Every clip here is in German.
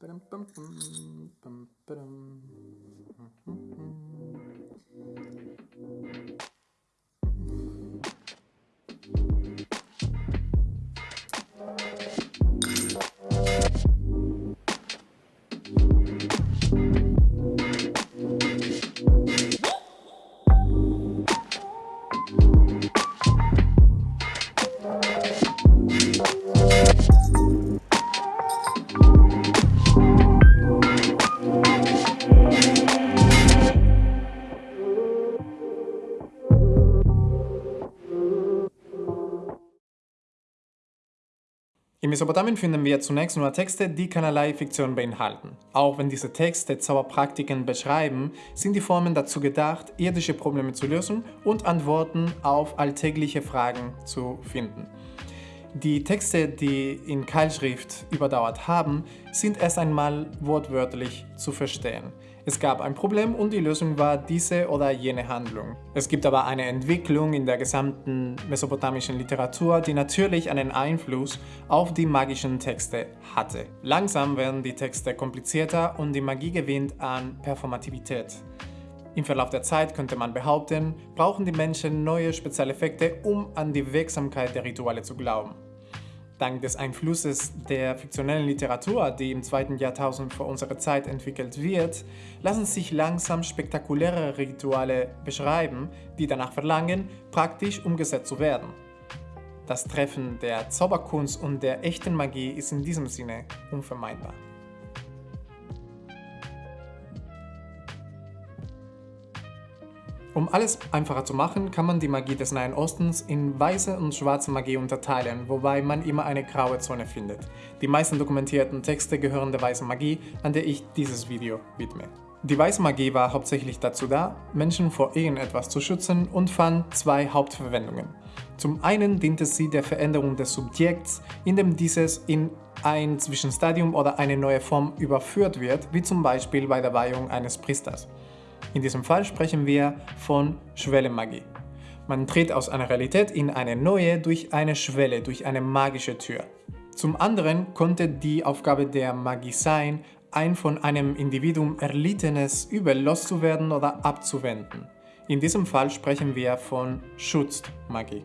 Param, pam, pam, pam, In Mesopotamien finden wir zunächst nur Texte, die keinerlei Fiktion beinhalten. Auch wenn diese Texte Zauberpraktiken beschreiben, sind die Formen dazu gedacht, irdische Probleme zu lösen und Antworten auf alltägliche Fragen zu finden. Die Texte, die in Keilschrift überdauert haben, sind erst einmal wortwörtlich zu verstehen. Es gab ein Problem und die Lösung war diese oder jene Handlung. Es gibt aber eine Entwicklung in der gesamten mesopotamischen Literatur, die natürlich einen Einfluss auf die magischen Texte hatte. Langsam werden die Texte komplizierter und die Magie gewinnt an Performativität. Im Verlauf der Zeit könnte man behaupten, brauchen die Menschen neue Spezialeffekte, um an die Wirksamkeit der Rituale zu glauben. Dank des Einflusses der fiktionellen Literatur, die im zweiten Jahrtausend vor unserer Zeit entwickelt wird, lassen sich langsam spektakuläre Rituale beschreiben, die danach verlangen, praktisch umgesetzt zu werden. Das Treffen der Zauberkunst und der echten Magie ist in diesem Sinne unvermeidbar. Um alles einfacher zu machen, kann man die Magie des Nahen Ostens in weiße und schwarze Magie unterteilen, wobei man immer eine graue Zone findet. Die meisten dokumentierten Texte gehören der weißen Magie, an der ich dieses Video widme. Die weiße Magie war hauptsächlich dazu da, Menschen vor irgendetwas zu schützen und fand zwei Hauptverwendungen. Zum einen diente sie der Veränderung des Subjekts, indem dieses in ein Zwischenstadium oder eine neue Form überführt wird, wie zum Beispiel bei der Weihung eines Priesters. In diesem Fall sprechen wir von Schwellenmagie. Man tritt aus einer Realität in eine neue durch eine Schwelle, durch eine magische Tür. Zum anderen konnte die Aufgabe der Magie sein, ein von einem Individuum erlittenes Übel loszuwerden oder abzuwenden. In diesem Fall sprechen wir von Schutzmagie.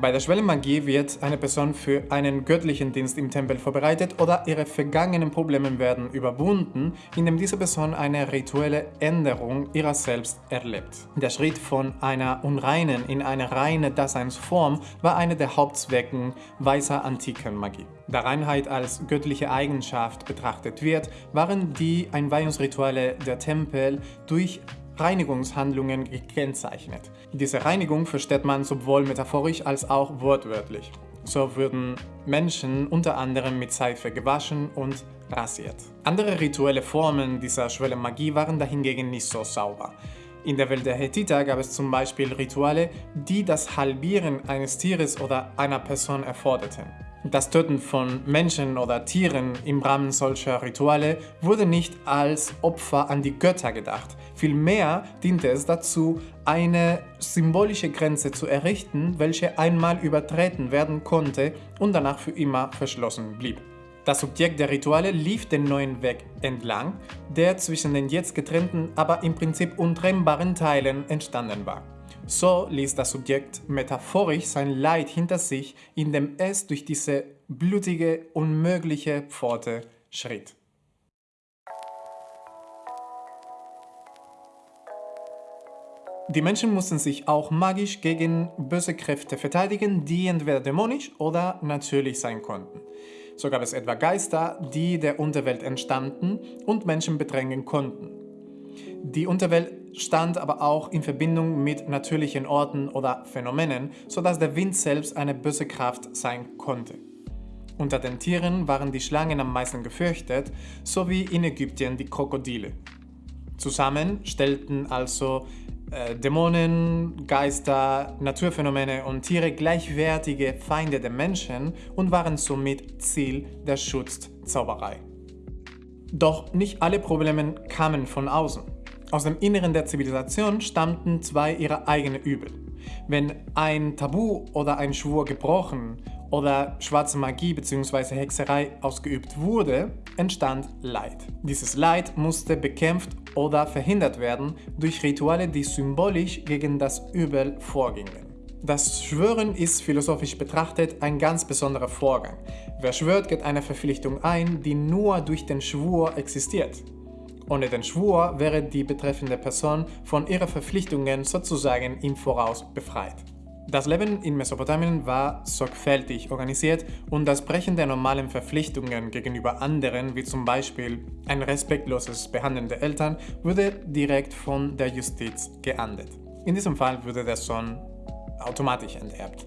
Bei der Schwellenmagie wird eine Person für einen göttlichen Dienst im Tempel vorbereitet oder ihre vergangenen Probleme werden überwunden, indem diese Person eine rituelle Änderung ihrer selbst erlebt. Der Schritt von einer unreinen in eine reine Daseinsform war einer der Hauptzwecken weißer antiken Magie. Da Reinheit als göttliche Eigenschaft betrachtet wird, waren die Einweihungsrituale der Tempel durch Reinigungshandlungen gekennzeichnet. Diese Reinigung versteht man sowohl metaphorisch als auch wortwörtlich. So würden Menschen unter anderem mit Seife gewaschen und rasiert. Andere rituelle Formen dieser Schwellenmagie waren dahingegen nicht so sauber. In der Welt der Hethiter gab es zum Beispiel Rituale, die das Halbieren eines Tieres oder einer Person erforderten. Das Töten von Menschen oder Tieren im Rahmen solcher Rituale wurde nicht als Opfer an die Götter gedacht. Vielmehr diente es dazu, eine symbolische Grenze zu errichten, welche einmal übertreten werden konnte und danach für immer verschlossen blieb. Das Subjekt der Rituale lief den neuen Weg entlang, der zwischen den jetzt getrennten, aber im Prinzip untrennbaren Teilen entstanden war. So ließ das Subjekt metaphorisch sein Leid hinter sich, indem es durch diese blutige, unmögliche Pforte schritt. Die Menschen mussten sich auch magisch gegen böse Kräfte verteidigen, die entweder dämonisch oder natürlich sein konnten. So gab es etwa Geister, die der Unterwelt entstammten und Menschen bedrängen konnten. Die Unterwelt stand aber auch in Verbindung mit natürlichen Orten oder Phänomenen, sodass der Wind selbst eine böse Kraft sein konnte. Unter den Tieren waren die Schlangen am meisten gefürchtet, sowie in Ägypten die Krokodile. Zusammen stellten also äh, Dämonen, Geister, Naturphänomene und Tiere gleichwertige Feinde der Menschen und waren somit Ziel der Schutzzauberei. Doch nicht alle Probleme kamen von außen. Aus dem Inneren der Zivilisation stammten zwei ihrer eigenen Übel. Wenn ein Tabu oder ein Schwur gebrochen oder schwarze Magie bzw. Hexerei ausgeübt wurde, entstand Leid. Dieses Leid musste bekämpft oder verhindert werden durch Rituale, die symbolisch gegen das Übel vorgingen. Das Schwören ist philosophisch betrachtet ein ganz besonderer Vorgang. Wer schwört, geht eine Verpflichtung ein, die nur durch den Schwur existiert. Ohne den Schwur wäre die betreffende Person von ihren Verpflichtungen sozusagen im Voraus befreit. Das Leben in Mesopotamien war sorgfältig organisiert und das Brechen der normalen Verpflichtungen gegenüber anderen, wie zum Beispiel ein respektloses Behandeln der Eltern, wurde direkt von der Justiz geahndet. In diesem Fall würde der Sohn automatisch enterbt.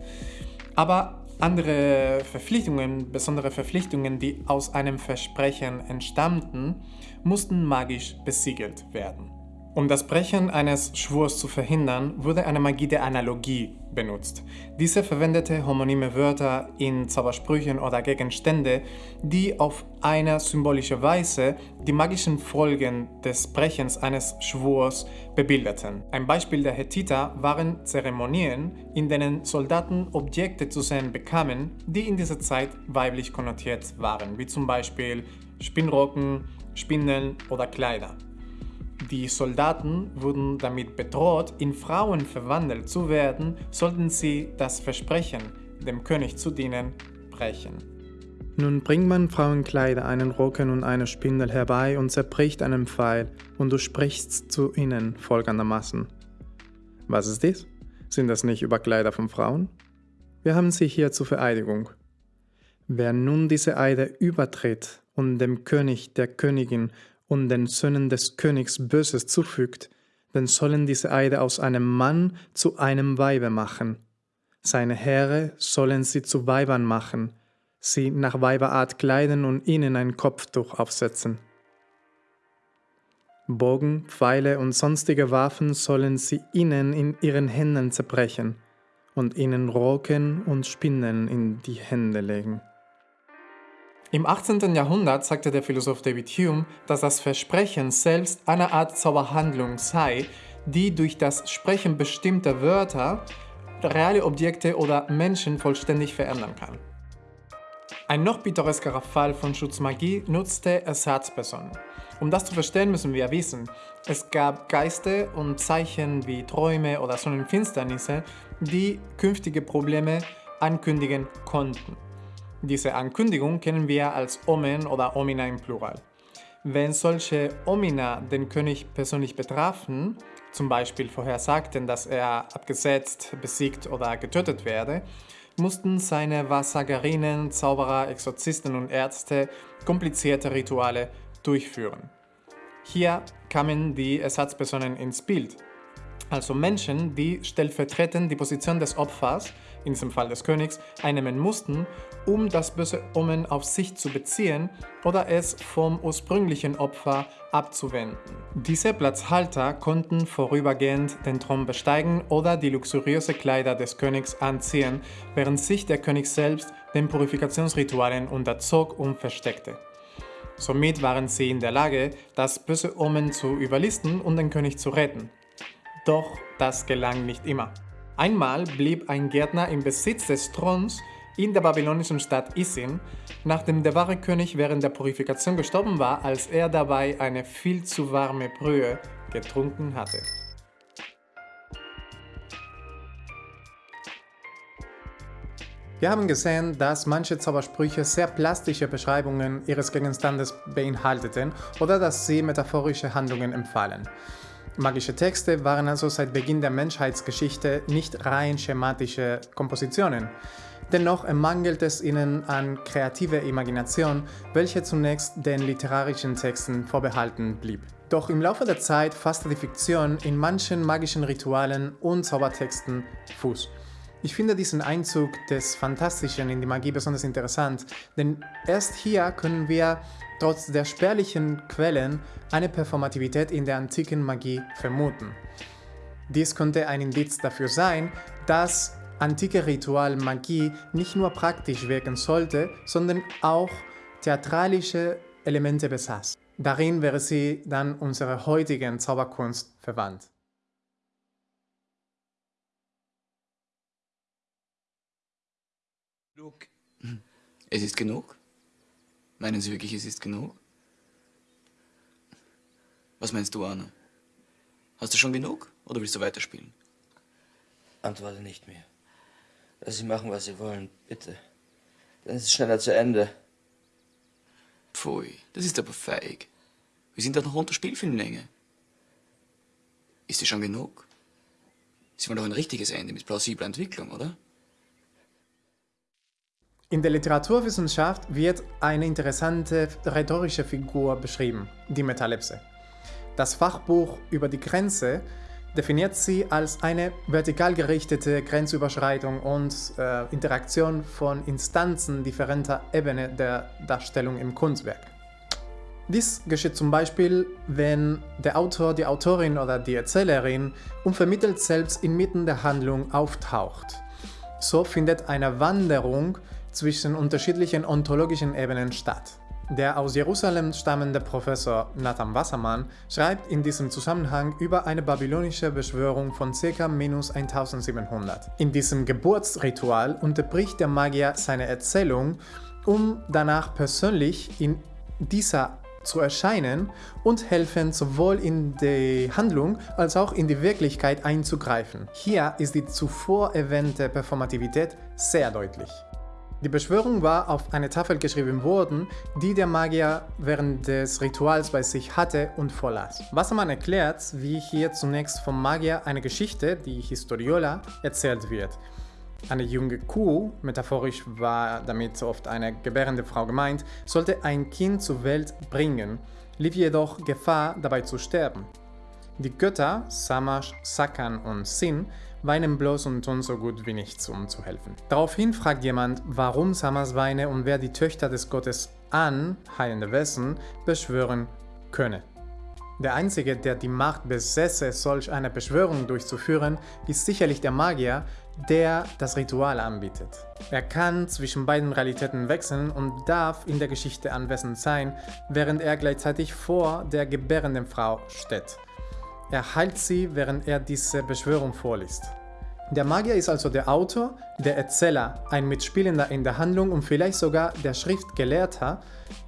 Aber andere Verpflichtungen, besondere Verpflichtungen, die aus einem Versprechen entstammten, mussten magisch besiegelt werden. Um das Brechen eines Schwurs zu verhindern, wurde eine Magie der Analogie benutzt. Diese verwendete homonyme Wörter in Zaubersprüchen oder Gegenstände, die auf eine symbolische Weise die magischen Folgen des Brechens eines Schwurs bebilderten. Ein Beispiel der Hethiter waren Zeremonien, in denen Soldaten Objekte zu sehen bekamen, die in dieser Zeit weiblich konnotiert waren, wie zum Beispiel Spinnrocken, Spindeln oder Kleider. Die Soldaten wurden damit bedroht, in Frauen verwandelt zu werden, sollten sie das Versprechen, dem König zu dienen, brechen. Nun bringt man Frauenkleider, einen Rocken und eine Spindel herbei und zerbricht einen Pfeil, und du sprichst zu ihnen folgendermaßen. Was ist dies? Sind das nicht Überkleider von Frauen? Wir haben sie hier zur Vereidigung. Wer nun diese Eide übertritt und dem König, der Königin und den Söhnen des Königs Böses zufügt, dann sollen diese Eide aus einem Mann zu einem Weibe machen. Seine Heere sollen sie zu Weibern machen, sie nach Weiberart kleiden und ihnen ein Kopftuch aufsetzen. Bogen, Pfeile und sonstige Waffen sollen sie ihnen in ihren Händen zerbrechen und ihnen Roken und Spinnen in die Hände legen. Im 18. Jahrhundert sagte der Philosoph David Hume, dass das Versprechen selbst eine Art Zauberhandlung sei, die durch das Sprechen bestimmter Wörter reale Objekte oder Menschen vollständig verändern kann. Ein noch pittoreskerer Fall von Schutzmagie nutzte Ersatzpersonen. Um das zu verstehen, müssen wir wissen, es gab Geiste und Zeichen wie Träume oder Sonnenfinsternisse, die künftige Probleme ankündigen konnten. Diese Ankündigung kennen wir als Omen oder Omina im Plural. Wenn solche Omina den König persönlich betrafen, zum Beispiel vorhersagten, dass er abgesetzt, besiegt oder getötet werde, mussten seine Wahrsagerinnen, Zauberer, Exorzisten und Ärzte komplizierte Rituale durchführen. Hier kamen die Ersatzpersonen ins Bild, also Menschen, die stellvertretend die Position des Opfers, in diesem Fall des Königs, einnehmen mussten, um das böse Omen auf sich zu beziehen oder es vom ursprünglichen Opfer abzuwenden. Diese Platzhalter konnten vorübergehend den Thron besteigen oder die luxuriöse Kleider des Königs anziehen, während sich der König selbst den Purifikationsritualen unterzog und versteckte. Somit waren sie in der Lage, das böse Omen zu überlisten und den König zu retten. Doch das gelang nicht immer. Einmal blieb ein Gärtner im Besitz des Throns in der babylonischen Stadt Isin, nachdem der wahre König während der Purifikation gestorben war, als er dabei eine viel zu warme Brühe getrunken hatte. Wir haben gesehen, dass manche Zaubersprüche sehr plastische Beschreibungen ihres Gegenstandes beinhalteten oder dass sie metaphorische Handlungen empfahlen. Magische Texte waren also seit Beginn der Menschheitsgeschichte nicht rein schematische Kompositionen. Dennoch mangelt es ihnen an kreativer Imagination, welche zunächst den literarischen Texten vorbehalten blieb. Doch im Laufe der Zeit fasste die Fiktion in manchen magischen Ritualen und Zaubertexten Fuß. Ich finde diesen Einzug des Fantastischen in die Magie besonders interessant, denn erst hier können wir trotz der spärlichen Quellen eine Performativität in der antiken Magie vermuten. Dies könnte ein Indiz dafür sein, dass antike Ritualmagie nicht nur praktisch wirken sollte, sondern auch theatralische Elemente besaß. Darin wäre sie dann unserer heutigen Zauberkunst verwandt. Look Es ist genug? Meinen Sie wirklich, es ist genug? Was meinst du, Arne? Hast du schon genug oder willst du weiterspielen? Antworte nicht mehr. Lass sie machen, was sie wollen, bitte. Dann ist es schneller zu Ende. Pfui, das ist aber feig. Wir sind doch noch unter Spielfilmlänge. Ist sie schon genug? Sie wollen doch ein richtiges Ende mit plausibler Entwicklung, oder? In der Literaturwissenschaft wird eine interessante rhetorische Figur beschrieben, die Metalepse. Das Fachbuch über die Grenze definiert sie als eine vertikal gerichtete Grenzüberschreitung und äh, Interaktion von Instanzen differenter Ebene der Darstellung im Kunstwerk. Dies geschieht zum Beispiel, wenn der Autor, die Autorin oder die Erzählerin unvermittelt selbst inmitten der Handlung auftaucht. So findet eine Wanderung zwischen unterschiedlichen ontologischen Ebenen statt. Der aus Jerusalem stammende Professor Nathan Wassermann schreibt in diesem Zusammenhang über eine babylonische Beschwörung von ca. minus 1700. In diesem Geburtsritual unterbricht der Magier seine Erzählung, um danach persönlich in dieser zu erscheinen und helfen sowohl in die Handlung als auch in die Wirklichkeit einzugreifen. Hier ist die zuvor erwähnte Performativität sehr deutlich. Die Beschwörung war auf eine Tafel geschrieben worden, die der Magier während des Rituals bei sich hatte und vorlas. Wassermann erklärt, wie hier zunächst vom Magier eine Geschichte, die Historiola, erzählt wird. Eine junge Kuh, metaphorisch war damit oft eine gebärende Frau gemeint, sollte ein Kind zur Welt bringen, lief jedoch Gefahr, dabei zu sterben. Die Götter, Samash, Sakan und Sin, weinen bloß und tun so gut wie nichts, um zu helfen. Daraufhin fragt jemand, warum Samas weine und wer die Töchter des Gottes An, heilende Wesen, beschwören könne. Der Einzige, der die Macht besäße, solch eine Beschwörung durchzuführen, ist sicherlich der Magier, der das Ritual anbietet. Er kann zwischen beiden Realitäten wechseln und darf in der Geschichte anwesend sein, während er gleichzeitig vor der gebärenden Frau steht. Er heilt sie, während er diese Beschwörung vorliest. Der Magier ist also der Autor, der Erzähler, ein Mitspielender in der Handlung und vielleicht sogar der Schriftgelehrter,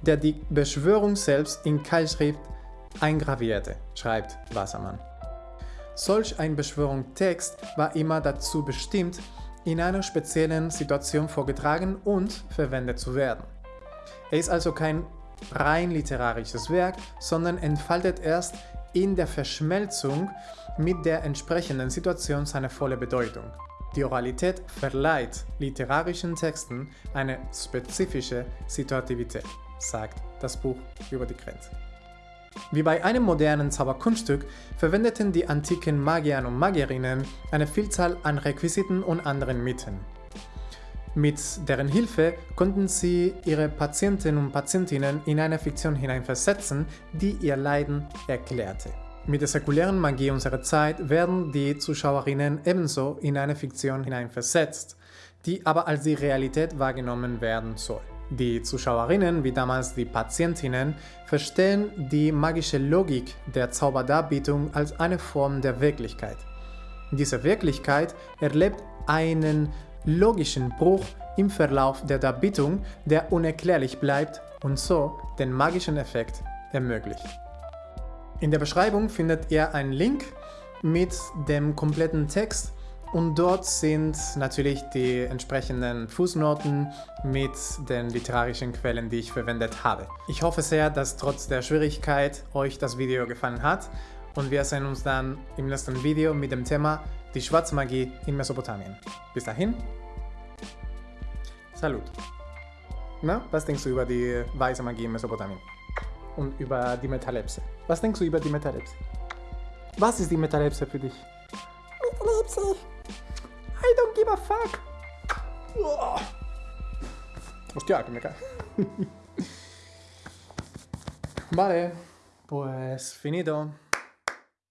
der die Beschwörung selbst in Keilschrift eingravierte, schreibt Wassermann. Solch ein Beschwörungstext war immer dazu bestimmt, in einer speziellen Situation vorgetragen und verwendet zu werden. Er ist also kein rein literarisches Werk, sondern entfaltet erst in der Verschmelzung mit der entsprechenden Situation seine volle Bedeutung. Die Oralität verleiht literarischen Texten eine spezifische Situativität, sagt das Buch über die Grenze. Wie bei einem modernen Zauberkunststück verwendeten die antiken Magier und Magierinnen eine Vielzahl an Requisiten und anderen Mitteln. Mit deren Hilfe konnten sie ihre Patienten und Patientinnen in eine Fiktion hineinversetzen, die ihr Leiden erklärte. Mit der säkulären Magie unserer Zeit werden die Zuschauerinnen ebenso in eine Fiktion hineinversetzt, die aber als die Realität wahrgenommen werden soll. Die Zuschauerinnen, wie damals die Patientinnen, verstehen die magische Logik der Zauberdarbietung als eine Form der Wirklichkeit. Diese Wirklichkeit erlebt einen logischen Bruch im Verlauf der Darbietung, der unerklärlich bleibt und so den magischen Effekt ermöglicht. In der Beschreibung findet ihr einen Link mit dem kompletten Text und dort sind natürlich die entsprechenden Fußnoten mit den literarischen Quellen, die ich verwendet habe. Ich hoffe sehr, dass trotz der Schwierigkeit euch das Video gefallen hat und wir sehen uns dann im nächsten Video mit dem Thema die Schwarzmagie in Mesopotamien. Bis dahin, Salut. Na, was denkst du über die weiße Magie in Mesopotamien? Und über die Metalepse? Was denkst du über die Metalepse? Was ist die Metalepse für dich? Metalepse. I don't give a fuck. Hostia, que me cae. vale, pues finito.